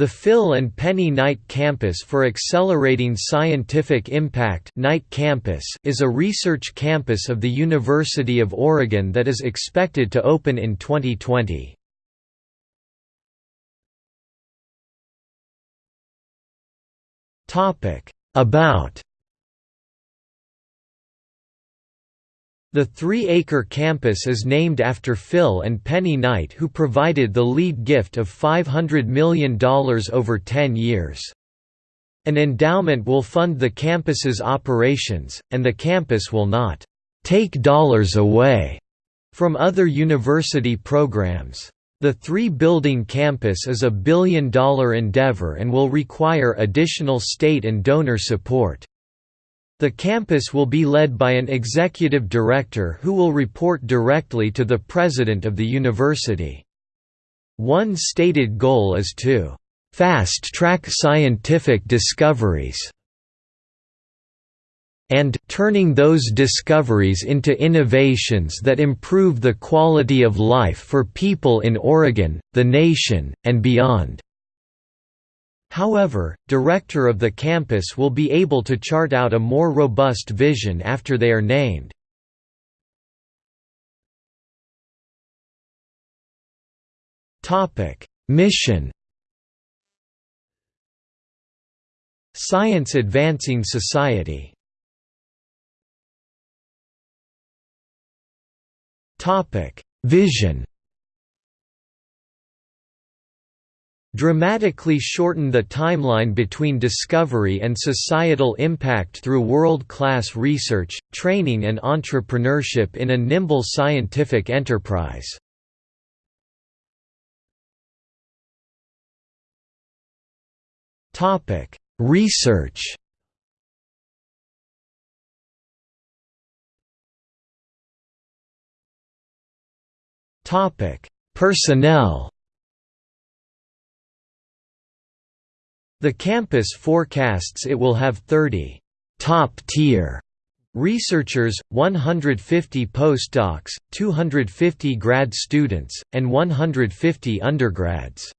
The Phil and Penny Knight Campus for Accelerating Scientific Impact Knight Campus is a research campus of the University of Oregon that is expected to open in 2020. About The three-acre campus is named after Phil and Penny Knight who provided the lead gift of $500 million over 10 years. An endowment will fund the campus's operations, and the campus will not «take dollars away» from other university programs. The three-building campus is a billion-dollar endeavor and will require additional state and donor support. The campus will be led by an executive director who will report directly to the president of the university. One stated goal is to fast-track scientific discoveries and turning those discoveries into innovations that improve the quality of life for people in Oregon, the nation, and beyond. However, director of the campus will be able to chart out a more robust vision after they are named. Mission. Science Advancing Society. Vision dramatically shorten the timeline between discovery and societal impact through world-class research, training and entrepreneurship in a nimble scientific enterprise. Research Personnel The campus forecasts it will have 30 top-tier researchers, 150 postdocs, 250 grad students, and 150 undergrads.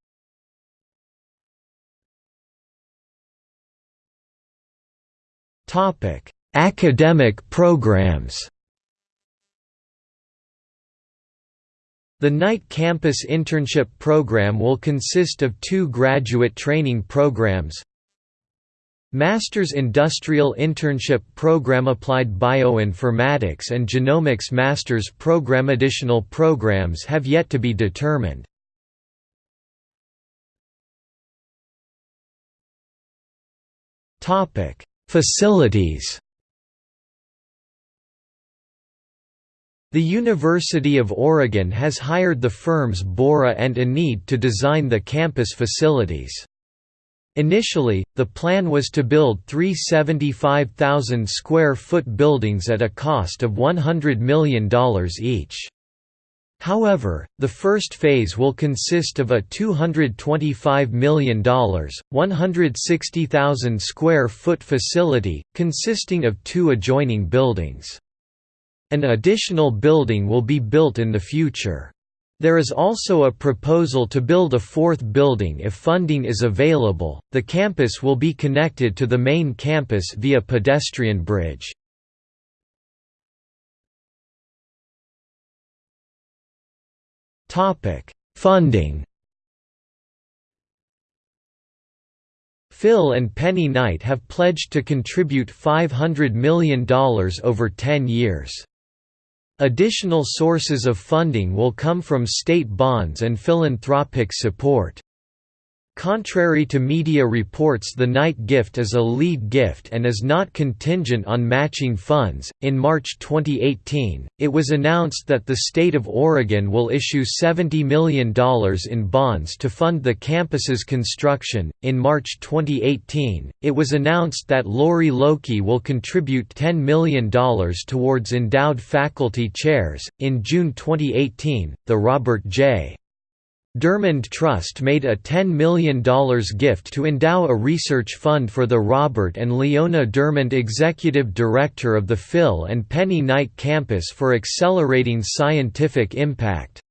Academic programs The Knight Campus Internship Program will consist of two graduate training programs Master's Industrial Internship Program Applied Bioinformatics and Genomics Master's Program Additional programs have yet to be determined. Facilities The University of Oregon has hired the firms Bora and Ennead to design the campus facilities. Initially, the plan was to build three 75,000 square foot buildings at a cost of $100 million each. However, the first phase will consist of a $225 million, 160,000 square foot facility, consisting of two adjoining buildings. An additional building will be built in the future. There is also a proposal to build a fourth building if funding is available. The campus will be connected to the main campus via pedestrian bridge. Topic: Funding. Phil and Penny Knight have pledged to contribute $500 million over 10 years. Additional sources of funding will come from state bonds and philanthropic support. Contrary to media reports, the Knight gift is a lead gift and is not contingent on matching funds. In March 2018, it was announced that the state of Oregon will issue $70 million in bonds to fund the campus's construction. In March 2018, it was announced that Lorry Lokey will contribute $10 million towards endowed faculty chairs. In June 2018, the Robert J. DeArmond Trust made a $10 million gift to endow a research fund for the Robert and Leona DeArmond Executive Director of the Phil and Penny Knight Campus for Accelerating Scientific Impact.